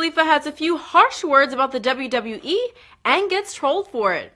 Khalifa has a few harsh words about the WWE and gets trolled for it.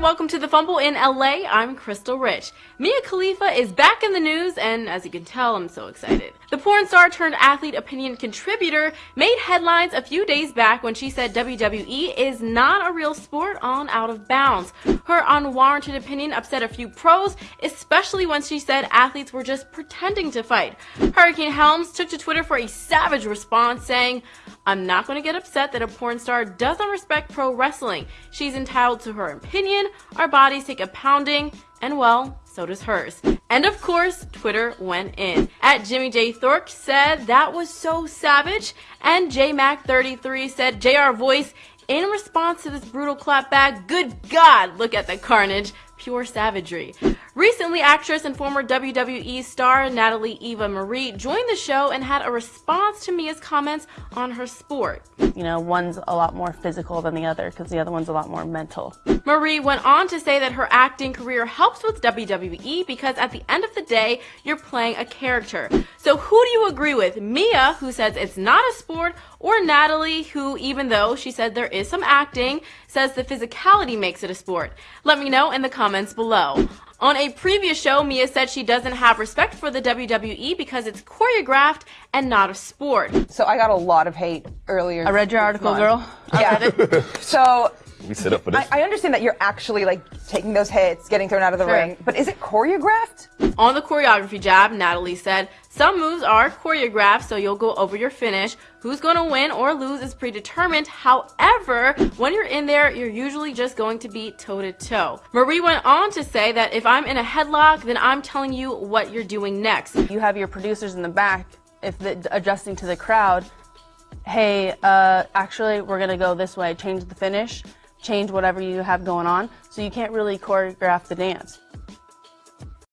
Welcome to the Fumble in LA. I'm Crystal Rich. Mia Khalifa is back in the news, and as you can tell, I'm so excited. The porn star turned athlete opinion contributor made headlines a few days back when she said WWE is not a real sport on Out of Bounds. Her unwarranted opinion upset a few pros, especially when she said athletes were just pretending to fight. Hurricane Helms took to Twitter for a savage response saying, I'm not going to get upset that a porn star doesn't respect pro wrestling. She's entitled to her opinion. Our bodies take a pounding, and well, so does hers. And of course, Twitter went in. At Jimmy J. Thorpe said that was so savage, and JMac33 said JR Voice in response to this brutal clapback, good God, look at the carnage pure savagery. Recently, actress and former WWE star Natalie Eva Marie joined the show and had a response to Mia's comments on her sport. You know, one's a lot more physical than the other because the other one's a lot more mental. Marie went on to say that her acting career helps with WWE because at the end of the day, you're playing a character. So who do you agree with? Mia, who says it's not a sport, or Natalie, who, even though she said there is some acting, says the physicality makes it a sport? Let me know in the comments below. On a previous show, Mia said she doesn't have respect for the WWE because it's choreographed and not a sport. So I got a lot of hate earlier. I read your article, girl. Yeah. so we sit up for this. I, I, understand that you're actually like taking those hits, getting thrown out of the sure. ring, but is it choreographed? On the choreography jab, Natalie said, some moves are choreographed, so you'll go over your finish. Who's going to win or lose is predetermined. However, when you're in there, you're usually just going to be toe to toe. Marie went on to say that if I'm in a headlock, then I'm telling you what you're doing next. You have your producers in the back, if the, adjusting to the crowd, hey, uh, actually, we're going to go this way, change the finish change whatever you have going on. So you can't really choreograph the dance.